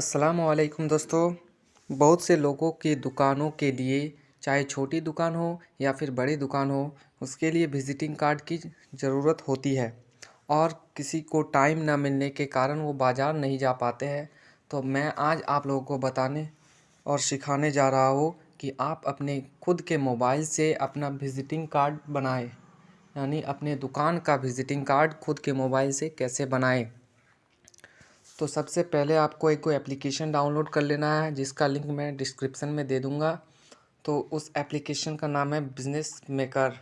असलकुम दोस्तों। बहुत से लोगों की दुकानों के लिए, चाहे छोटी दुकान हो या फिर बड़ी दुकान हो, उसके लिए विज़िटिंग कार्ड की ज़रूरत होती है। और किसी को टाइम ना मिलने के कारण वो बाज़ार नहीं जा पाते हैं। तो मैं आज आप लोगों को बताने और सिखाने जा रहा हूँ कि आप अपने खुद के मोबाइल से अपना विज़िटिंग कार्ड बनाएँ। यानी अपने दुकान का विज़िटिंग कार्ड खुद के मोबाइल से कैसे बनाएँ। तो सबसे पहले आपको एक कोई एप्लीकेशन डाउनलोड कर लेना है, जिसका लिंक मैं डिस्क्रिप्शन में दे दूँगा। तो उस एप्लीकेशन का नाम है बिज़नेस मेकर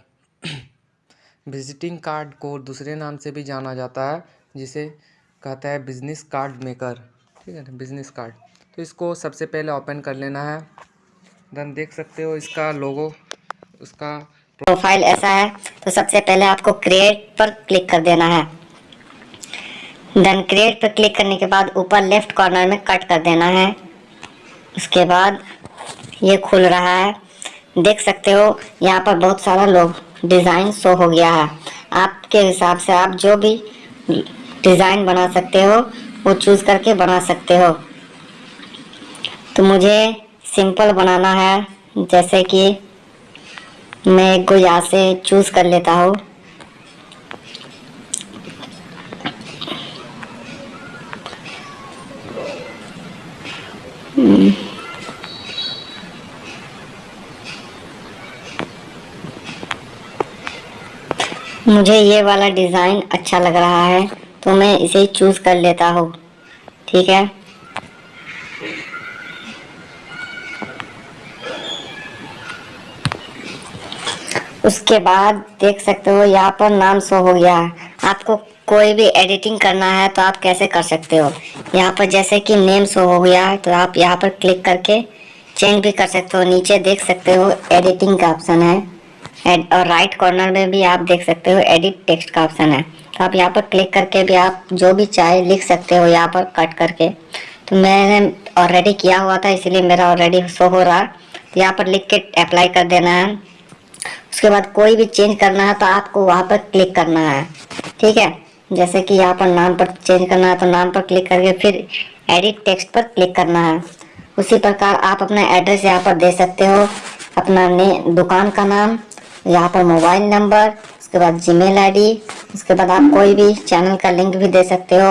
विजिटिंग कार्ड को दूसरे नाम से भी जाना जाता है, जिसे कहता है बिज़नेस कार्ड मेकर ठीक है ना? बिज़नेस कार्ड तो इसको सबसे पहले ओपन कर लेना है। देन देख सकते हो इसका लोगो उसका प्रोफ़ाइल ऐसा है तो सबसे पहले आपको क्रिएट पर क्लिक कर देना है। देन क्रिएट पर क्लिक करने के बाद ऊपर लेफ़्ट कॉर्नर में कट कर देना है। उसके बाद ये खुल रहा है। देख सकते हो, यहाँ पर बहुत सारा लोग डिज़ाइन शो हो गया है। आपके हिसाब से आप जो भी डिज़ाइन बना सकते हो, वो चूज़ करके बना सकते हो। तो मुझे सिंपल बनाना है, जैसे कि मैं एक यहाँ से चूज़ कर लेता हूँ। मुझे ये वाला डिज़ाइन अच्छा लग रहा है तो मैं इसे चूज़ कर लेता हूँ। ठीक है? उसके बाद देख सकते हो, यहाँ पर नाम शो हो गया। है आपको कोई भी एडिटिंग करना है तो आप कैसे कर सकते हो? यहाँ पर जैसे कि नेम शो हो गया है तो आप यहाँ पर क्लिक करके चेंज भी कर सकते हो। नीचे देख सकते हो एडिटिंग का ऑप्शन है। और राइट कॉर्नर में भी आप देख सकते हो एडिट टेक्स्ट का ऑप्शन है। तो आप यहाँ पर क्लिक करके भी आप जो भी चाहे लिख सकते हो यहाँ पर कट करके। तो मैंने ऑलरेडी किया हुआ था, इसीलिए मेरा ऑलरेडी शो हो रहा। तो यहाँ पर लिख के अप्लाई कर देना है। उसके बाद कोई भी चेंज करना है तो आपको वहाँ पर क्लिक करना है। ठीक है? जैसे कि यहाँ पर नाम पर चेंज करना है तो नाम पर क्लिक करके फिर एडिट टेक्स्ट पर क्लिक करना है। उसी प्रकार आप अपना एड्रेस यहाँ पर दे सकते हो। अपना ने दुकान का नाम, यहाँ पर मोबाइल नंबर उसके बाद जीमेल आईडी उसके बाद आप कोई भी चैनल का लिंक भी दे सकते हो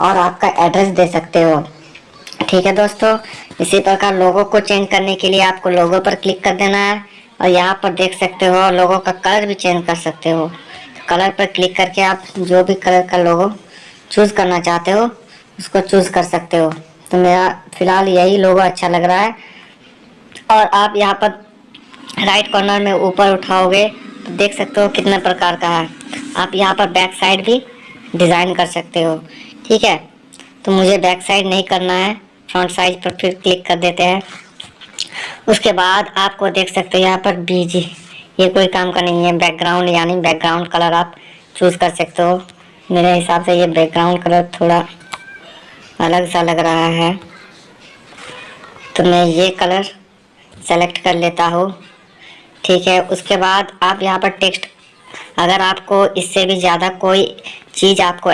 और आपका एड्रेस दे सकते हो। ठीक है दोस्तों? इसी प्रकार लोगों को चेंज करने के लिए आपको लोगों पर क्लिक कर देना है और यहाँ पर देख सकते हो लोगों का कलर भी चेंज कर सकते हो। कलर पर क्लिक करके आप जो भी कलर का लोगो चूज़ करना चाहते हो, उसको चूज़ कर सकते हो। तो मेरा फ़िलहाल यही लोगो अच्छा लग रहा है। और आप यहाँ पर राइट कॉर्नर में ऊपर उठाओगे तो देख सकते हो कितने प्रकार का है। आप यहाँ पर बैक साइड भी डिज़ाइन कर सकते हो। ठीक है? तो मुझे बैक साइड नहीं करना है। फ्रंट साइज़ पर फिर क्लिक कर देते हैं। उसके बाद आपको देख सकते हो यहाँ पर बीजी ये कोई काम का नहीं है। बैकग्राउंड यानी बैकग्राउंड कलर आप चूज़ कर सकते हो। मेरे हिसाब से ये बैकग्राउंड कलर थोड़ा अलग सा लग रहा है। तो मैं ये कलर सेलेक्ट कर लेता हूँ। ठीक है, उसके बाद आप यहाँ पर टेक्स्ट अगर आपको इससे भी ज़्यादा कोई चीज़ आपको